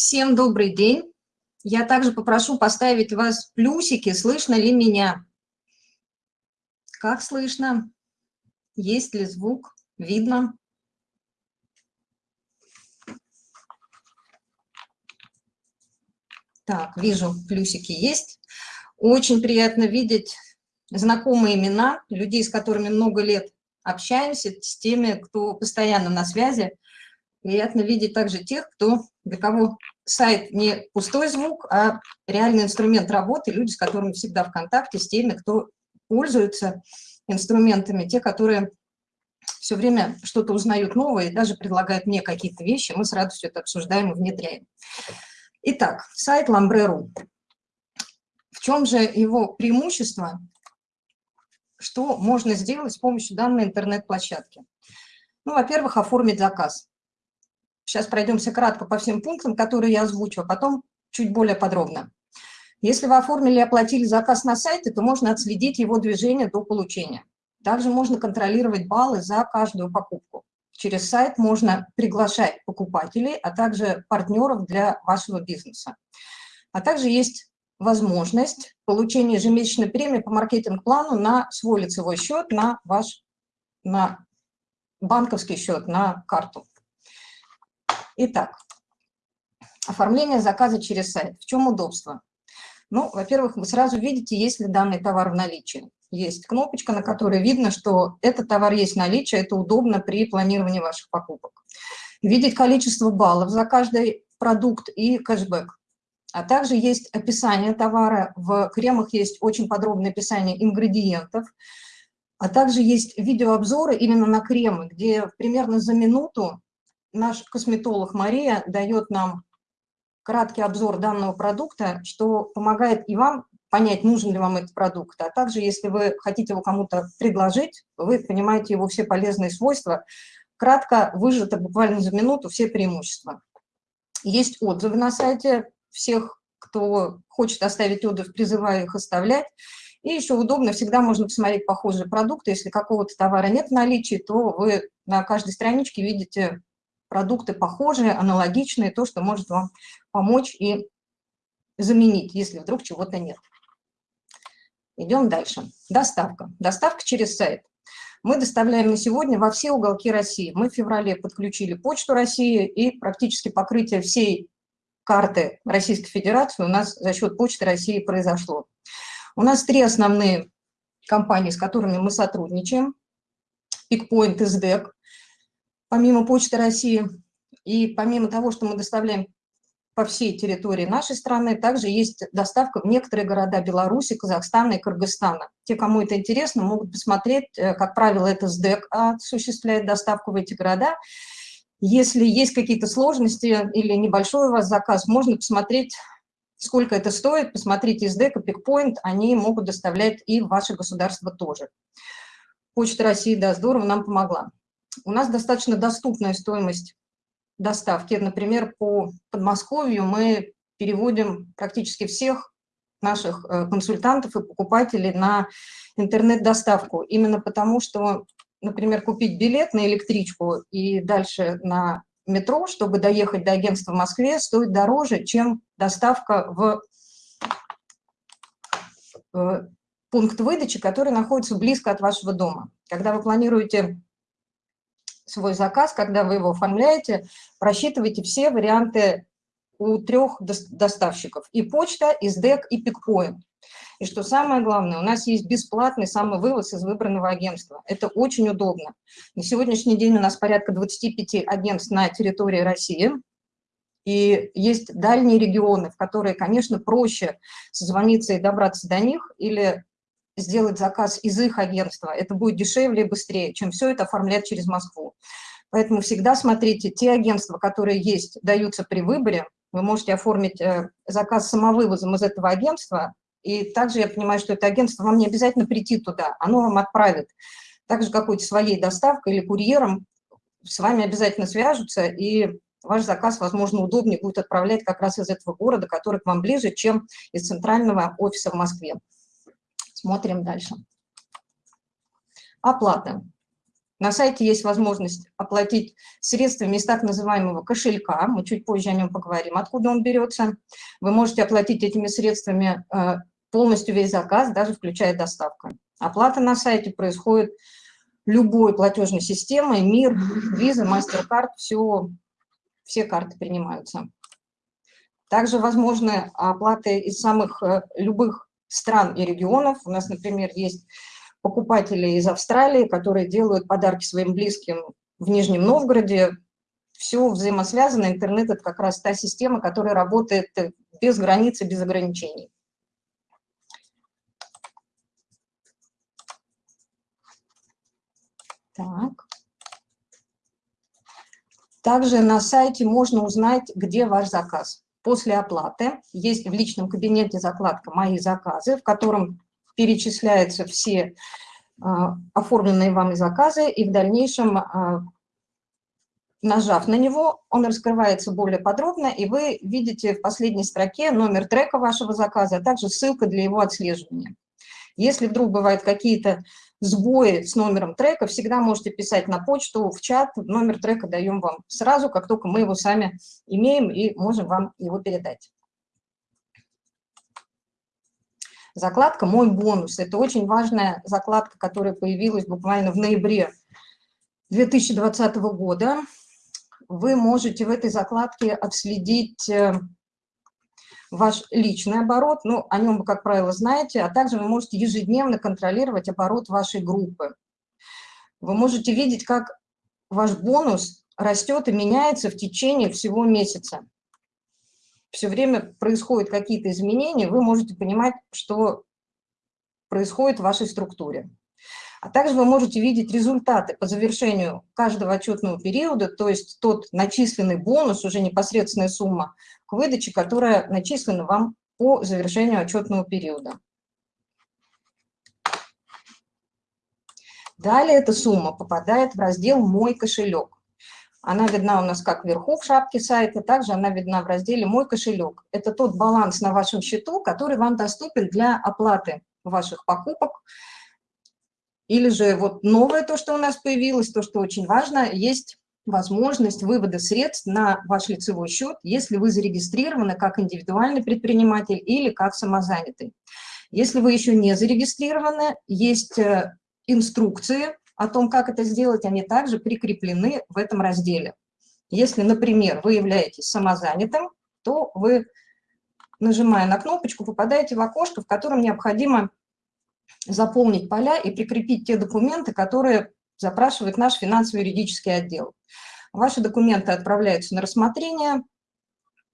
Всем добрый день. Я также попрошу поставить вас плюсики, слышно ли меня. Как слышно? Есть ли звук? Видно? Так, вижу, плюсики есть. Очень приятно видеть знакомые имена, людей, с которыми много лет общаемся, с теми, кто постоянно на связи. Приятно видеть также тех, кто, для кого сайт не пустой звук, а реальный инструмент работы, люди, с которыми всегда в контакте, с теми, кто пользуется инструментами, те, которые все время что-то узнают новое и даже предлагают мне какие-то вещи, мы с радостью это обсуждаем и внедряем. Итак, сайт Lambre.ru. В чем же его преимущество? Что можно сделать с помощью данной интернет-площадки? Ну, во-первых, оформить заказ. Сейчас пройдемся кратко по всем пунктам, которые я озвучу, а потом чуть более подробно. Если вы оформили и оплатили заказ на сайте, то можно отследить его движение до получения. Также можно контролировать баллы за каждую покупку. Через сайт можно приглашать покупателей, а также партнеров для вашего бизнеса. А также есть возможность получения ежемесячной премии по маркетинг-плану на свой лицевой счет, на ваш на банковский счет, на карту. Итак, оформление заказа через сайт. В чем удобство? Ну, во-первых, вы сразу видите, есть ли данный товар в наличии. Есть кнопочка, на которой видно, что этот товар есть в наличии, это удобно при планировании ваших покупок. Видеть количество баллов за каждый продукт и кэшбэк. А также есть описание товара, в кремах есть очень подробное описание ингредиентов, а также есть видеообзоры именно на кремы, где примерно за минуту наш косметолог Мария дает нам краткий обзор данного продукта, что помогает и вам понять, нужен ли вам этот продукт, а также, если вы хотите его кому-то предложить, вы понимаете его все полезные свойства, кратко выжато буквально за минуту все преимущества. Есть отзывы на сайте всех, кто хочет оставить отзыв, призываю их оставлять. И еще удобно, всегда можно посмотреть похожие продукты. Если какого-то товара нет в наличии, то вы на каждой страничке видите продукты похожие, аналогичные, то, что может вам помочь и заменить, если вдруг чего-то нет. Идем дальше. Доставка. Доставка через сайт. Мы доставляем на сегодня во все уголки России. Мы в феврале подключили Почту России, и практически покрытие всей карты Российской Федерации у нас за счет Почты России произошло. У нас три основные компании, с которыми мы сотрудничаем. PickPoint и SDEC помимо Почты России, и помимо того, что мы доставляем по всей территории нашей страны, также есть доставка в некоторые города Беларуси, Казахстана и Кыргызстана. Те, кому это интересно, могут посмотреть, э, как правило, это СДЭК осуществляет доставку в эти города. Если есть какие-то сложности или небольшой у вас заказ, можно посмотреть, сколько это стоит, посмотрите СДЭК и Пикпоинт, они могут доставлять и в ваше государство тоже. Почта России, да, здорово, нам помогла. У нас достаточно доступная стоимость доставки. Например, по Подмосковью мы переводим практически всех наших э, консультантов и покупателей на интернет-доставку. Именно потому, что, например, купить билет на электричку и дальше на метро, чтобы доехать до агентства в Москве, стоит дороже, чем доставка в э, пункт выдачи, который находится близко от вашего дома. Когда вы планируете свой заказ, когда вы его оформляете, просчитывайте все варианты у трех доставщиков. И почта, и СДЭК, и пикпоинт. И что самое главное, у нас есть бесплатный самовывоз из выбранного агентства. Это очень удобно. На сегодняшний день у нас порядка 25 агентств на территории России. И есть дальние регионы, в которые, конечно, проще созвониться и добраться до них, или сделать заказ из их агентства. Это будет дешевле и быстрее, чем все это оформлять через Москву. Поэтому всегда смотрите, те агентства, которые есть, даются при выборе. Вы можете оформить э, заказ самовывозом из этого агентства, и также я понимаю, что это агентство, вам не обязательно прийти туда, оно вам отправит. Также какой-то своей доставкой или курьером с вами обязательно свяжутся, и ваш заказ, возможно, удобнее будет отправлять как раз из этого города, который к вам ближе, чем из центрального офиса в Москве. Смотрим дальше. Оплата. На сайте есть возможность оплатить средствами из так называемого кошелька, мы чуть позже о нем поговорим, откуда он берется. Вы можете оплатить этими средствами э, полностью весь заказ, даже включая доставку. Оплата на сайте происходит любой платежной системой, МИР, Visa, MasterCard, все, все карты принимаются. Также возможны оплаты из самых э, любых стран и регионов. У нас, например, есть покупатели из Австралии, которые делают подарки своим близким в Нижнем Новгороде. Все взаимосвязано. Интернет – это как раз та система, которая работает без границ и без ограничений. Так. Также на сайте можно узнать, где ваш заказ. После оплаты есть в личном кабинете закладка «Мои заказы», в котором перечисляются все а, оформленные вами заказы, и в дальнейшем, а, нажав на него, он раскрывается более подробно, и вы видите в последней строке номер трека вашего заказа, а также ссылка для его отслеживания. Если вдруг бывают какие-то сбои с номером трека, всегда можете писать на почту, в чат, номер трека даем вам сразу, как только мы его сами имеем и можем вам его передать. Закладка «Мой бонус» – это очень важная закладка, которая появилась буквально в ноябре 2020 года. Вы можете в этой закладке отследить э, ваш личный оборот, ну, о нем вы, как правило, знаете, а также вы можете ежедневно контролировать оборот вашей группы. Вы можете видеть, как ваш бонус растет и меняется в течение всего месяца. Все время происходят какие-то изменения, вы можете понимать, что происходит в вашей структуре. А также вы можете видеть результаты по завершению каждого отчетного периода, то есть тот начисленный бонус, уже непосредственная сумма к выдаче, которая начислена вам по завершению отчетного периода. Далее эта сумма попадает в раздел «Мой кошелек». Она видна у нас как вверху в шапке сайта, также она видна в разделе «Мой кошелек». Это тот баланс на вашем счету, который вам доступен для оплаты ваших покупок, или же вот новое то, что у нас появилось, то, что очень важно, есть возможность вывода средств на ваш лицевой счет, если вы зарегистрированы как индивидуальный предприниматель или как самозанятый. Если вы еще не зарегистрированы, есть э, инструкции о том, как это сделать, они также прикреплены в этом разделе. Если, например, вы являетесь самозанятым, то вы, нажимая на кнопочку, попадаете в окошко, в котором необходимо заполнить поля и прикрепить те документы, которые запрашивает наш финансово-юридический отдел. Ваши документы отправляются на рассмотрение,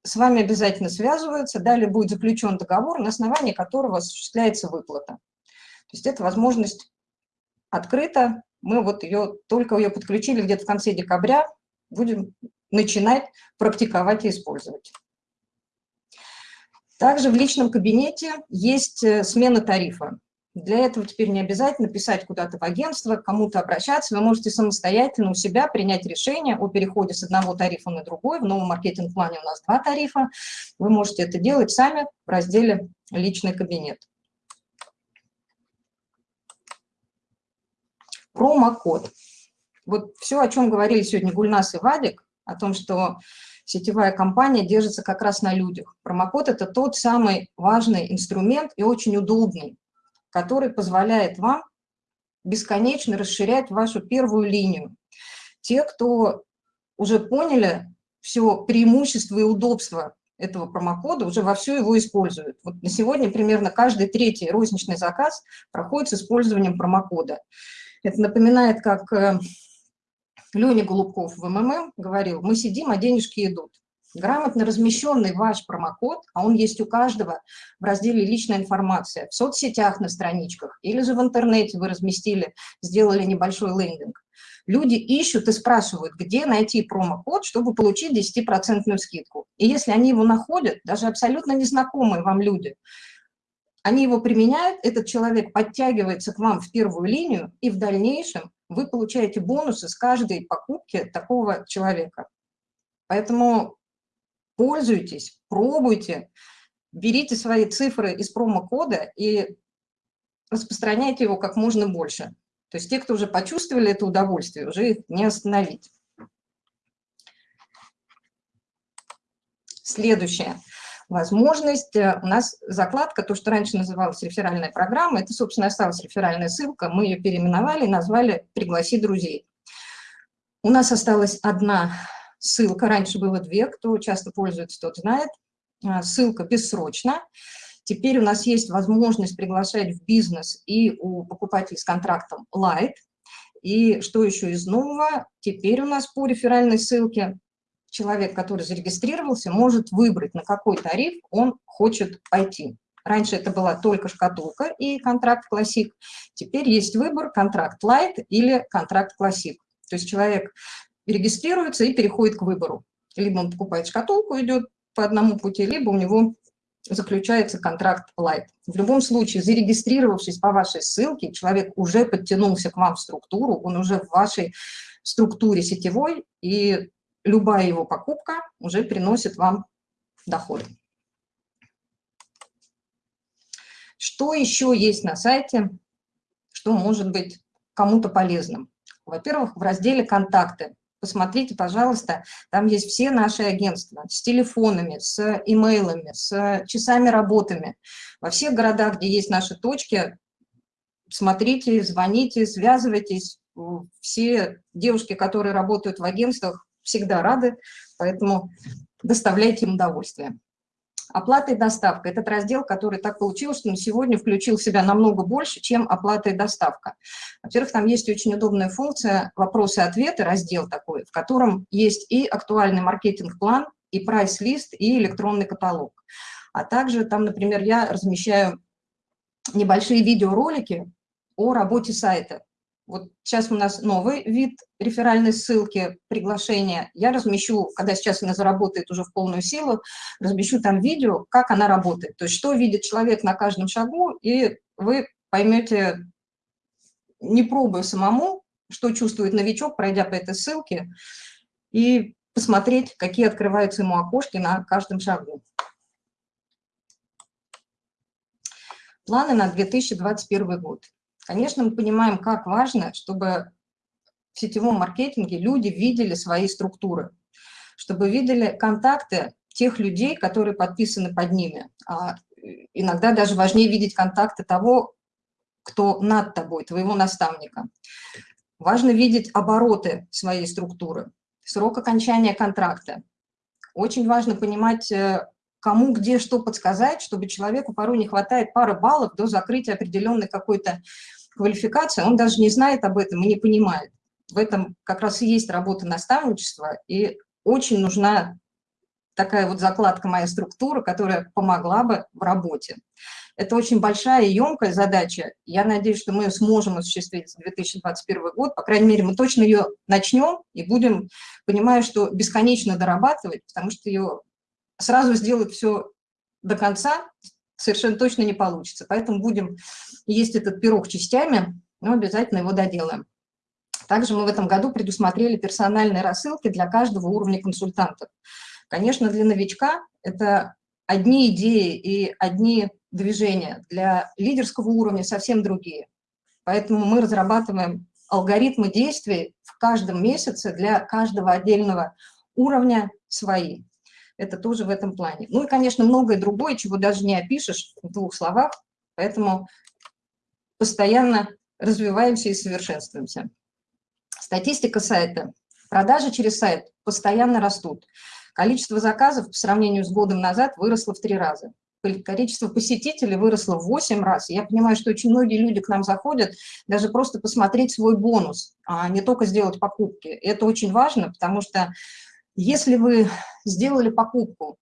с вами обязательно связываются, далее будет заключен договор, на основании которого осуществляется выплата. То есть это возможность открыта, мы вот ее, только ее подключили где-то в конце декабря, будем начинать практиковать и использовать. Также в личном кабинете есть э, смена тарифа. Для этого теперь не обязательно писать куда-то в агентство, кому-то обращаться. Вы можете самостоятельно у себя принять решение о переходе с одного тарифа на другой. В новом маркетинг-плане у нас два тарифа. Вы можете это делать сами в разделе «Личный кабинет». Промокод. Вот все, о чем говорили сегодня Гульнас и Вадик, о том, что сетевая компания держится как раз на людях. Промокод – это тот самый важный инструмент и очень удобный который позволяет вам бесконечно расширять вашу первую линию. Те, кто уже поняли все преимущество и удобство этого промокода, уже вовсю его используют. Вот на сегодня примерно каждый третий розничный заказ проходит с использованием промокода. Это напоминает, как э, Леня Голубков в МММ говорил, мы сидим, а денежки идут грамотно размещенный ваш промокод, а он есть у каждого в разделе «Личная информация», в соцсетях на страничках или же в интернете вы разместили, сделали небольшой лендинг. Люди ищут и спрашивают, где найти промокод, чтобы получить 10% скидку. И если они его находят, даже абсолютно незнакомые вам люди, они его применяют, этот человек подтягивается к вам в первую линию, и в дальнейшем вы получаете бонусы с каждой покупки такого человека. Поэтому пользуйтесь, пробуйте, берите свои цифры из промокода и распространяйте его как можно больше. То есть те, кто уже почувствовали это удовольствие, уже их не остановить. Следующее. Возможность, э, у нас закладка, то, что раньше называлась реферальная программа, это, собственно, осталась реферальная ссылка, мы ее переименовали, назвали «Пригласи друзей». У нас осталась одна ссылка, раньше было две, кто часто пользуется, тот знает. А, ссылка бессрочно. Теперь у нас есть возможность приглашать в бизнес и у покупателей с контрактом Light. И что еще из нового? Теперь у нас по реферальной ссылке человек, который зарегистрировался, может выбрать, на какой тариф он хочет пойти. Раньше это была только шкатулка и контракт классик. Теперь есть выбор контракт Light или контракт классик. То есть человек регистрируется и переходит к выбору. Либо он покупает шкатулку, идет по одному пути, либо у него заключается контракт Light. В любом случае, зарегистрировавшись по вашей ссылке, человек уже подтянулся к вам в структуру, он уже в вашей структуре сетевой, и любая его покупка уже приносит вам доход. Что еще есть на сайте, что может быть кому-то полезным? Во-первых, в разделе «Контакты» посмотрите, пожалуйста, там есть все наши агентства с телефонами, с имейлами, с часами работами. Во всех городах, где есть наши точки, смотрите, звоните, связывайтесь. Все девушки, которые работают в агентствах, всегда рады, поэтому доставляйте им удовольствие. Оплата и доставка – этот раздел, который так получилось, что на сегодня включил в себя намного больше, чем оплата и доставка. Во-первых, там есть очень удобная функция «Вопросы-ответы», раздел такой, в котором есть и актуальный маркетинг-план, и прайс-лист, и электронный каталог. А также там, например, я размещаю небольшие видеоролики о работе сайта. Вот сейчас у нас новый вид реферальной ссылки, приглашения. Я размещу, когда сейчас она заработает уже в полную силу, размещу там видео, как она работает. То есть что видит человек на каждом шагу, и вы поймете, не пробуя самому, что чувствует новичок, пройдя по этой ссылке, и посмотреть, какие открываются ему окошки на каждом шагу. Планы на 2021 год. Конечно, мы понимаем, как важно, чтобы в сетевом маркетинге люди видели свои структуры, чтобы видели контакты тех людей, которые подписаны под ними. А иногда даже важнее видеть контакты того, кто над тобой, твоего наставника. Важно видеть обороты своей структуры, срок окончания контракта. Очень важно понимать, э, кому где что подсказать, чтобы человеку порой не хватает пары баллов до закрытия определенной какой-то квалификации, он даже не знает об этом и не понимает. В этом как раз и есть работа наставничества, и очень нужна такая вот закладка «Моя структура», которая помогла бы в работе. Это очень большая и емкая задача. Я надеюсь, что мы ее сможем осуществить в 2021 год. По крайней мере, мы точно ее начнем и будем, понимая, что бесконечно дорабатывать, потому что ее сразу сделать все до конца совершенно точно не получится. Поэтому будем есть этот пирог частями, но обязательно его доделаем. Также мы в этом году предусмотрели персональные рассылки для каждого уровня консультантов. Конечно, для новичка это одни идеи и одни движения, для лидерского уровня совсем другие. Поэтому мы разрабатываем алгоритмы действий в каждом месяце для каждого отдельного уровня свои это тоже в этом плане. Ну и, конечно, многое другое, чего даже не опишешь в двух словах, поэтому постоянно развиваемся и совершенствуемся. Статистика сайта. Продажи через сайт постоянно растут. Количество заказов по сравнению с годом назад выросло в три раза. Количество посетителей выросло в 8 раз. Я понимаю, что очень многие люди к нам заходят даже просто посмотреть свой бонус, а не только сделать покупки. Это очень важно, потому что если вы сделали покупку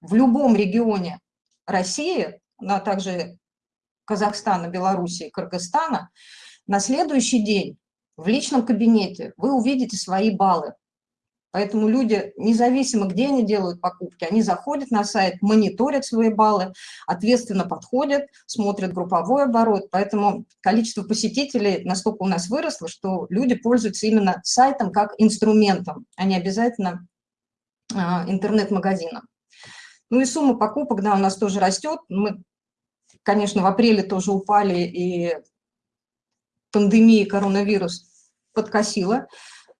в любом регионе России, ну, а также Казахстана, Белоруссии, Кыргызстана, на следующий день в личном кабинете вы увидите свои баллы. Поэтому люди, независимо, где они делают покупки, они заходят на сайт, мониторят свои баллы, ответственно подходят, смотрят групповой оборот. Поэтому количество посетителей настолько у нас выросло, что люди пользуются именно сайтом как инструментом, а не обязательно а, интернет-магазином. Ну и сумма покупок, да, у нас тоже растет. Мы, конечно, в апреле тоже упали и пандемии коронавирус подкосила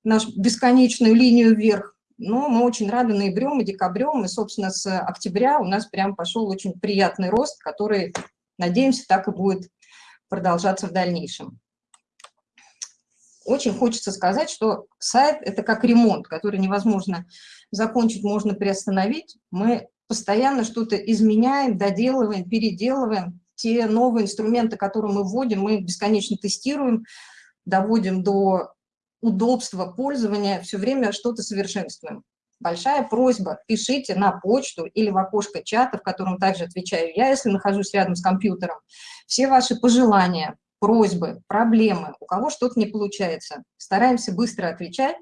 нашу бесконечную линию вверх. Но мы очень рады ноябрем и декабрем, и, собственно, с октября у нас прям пошел очень приятный рост, который, надеемся, так и будет продолжаться в дальнейшем. Очень хочется сказать, что сайт – это как ремонт, который невозможно закончить, можно приостановить. Мы постоянно что-то изменяем, доделываем, переделываем. Те новые инструменты, которые мы вводим, мы бесконечно тестируем, доводим до удобства пользования, все время что-то совершенствуем. Большая просьба, пишите на почту или в окошко чата, в котором также отвечаю я, если нахожусь рядом с компьютером, все ваши пожелания, просьбы, проблемы, у кого что-то не получается. Стараемся быстро отвечать.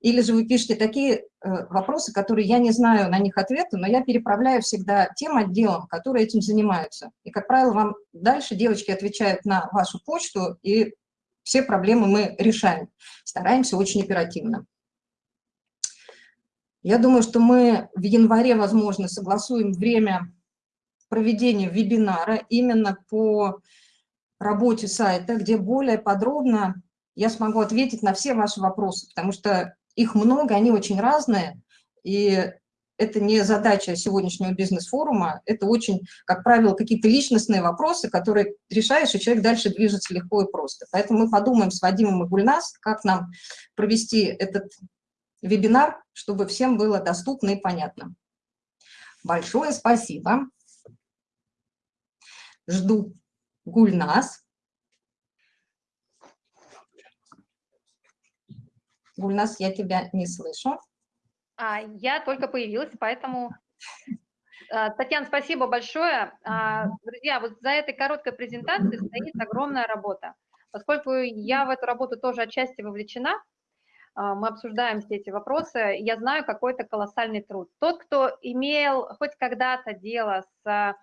Или же вы пишете такие э, вопросы, которые я не знаю на них ответа, но я переправляю всегда тем отделам, которые этим занимаются. И, как правило, вам дальше девочки отвечают на вашу почту, и все проблемы мы решаем. Стараемся очень оперативно. Я думаю, что мы в январе, возможно, согласуем время проведения вебинара именно по работе сайта, где более подробно я смогу ответить на все ваши вопросы, потому что их много, они очень разные, и это не задача сегодняшнего бизнес-форума, это очень, как правило, какие-то личностные вопросы, которые решаешь, и человек дальше движется легко и просто. Поэтому мы подумаем с Вадимом и Гульнас, как нам провести этот вебинар, чтобы всем было доступно и понятно. Большое спасибо. Жду Гульнас. Гульнас, я тебя не слышу. А, я только появилась, поэтому... А, Татьяна, спасибо большое. А, друзья, вот за этой короткой презентацией стоит огромная работа. Поскольку я в эту работу тоже отчасти вовлечена, а, мы обсуждаем все эти вопросы, я знаю какой-то колоссальный труд. Тот, кто имел хоть когда-то дело с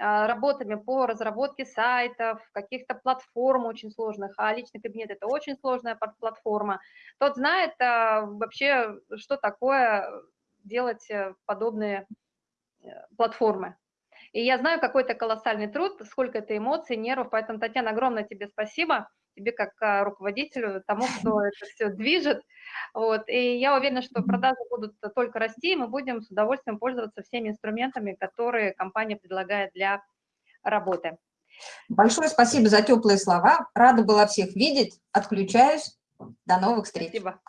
работами по разработке сайтов, каких-то платформ очень сложных, а личный кабинет – это очень сложная платформа, тот знает а, вообще, что такое делать э, подобные э, платформы. И я знаю какой-то колоссальный труд, сколько это эмоций, нервов, поэтому, Татьяна, огромное тебе спасибо тебе как а, руководителю, тому, кто это все движет. Вот. И я уверена, что продажи будут только расти, и мы будем с удовольствием пользоваться всеми инструментами, которые компания предлагает для работы. Большое спасибо за теплые слова. Рада была всех видеть. Отключаюсь. До новых встреч. Спасибо.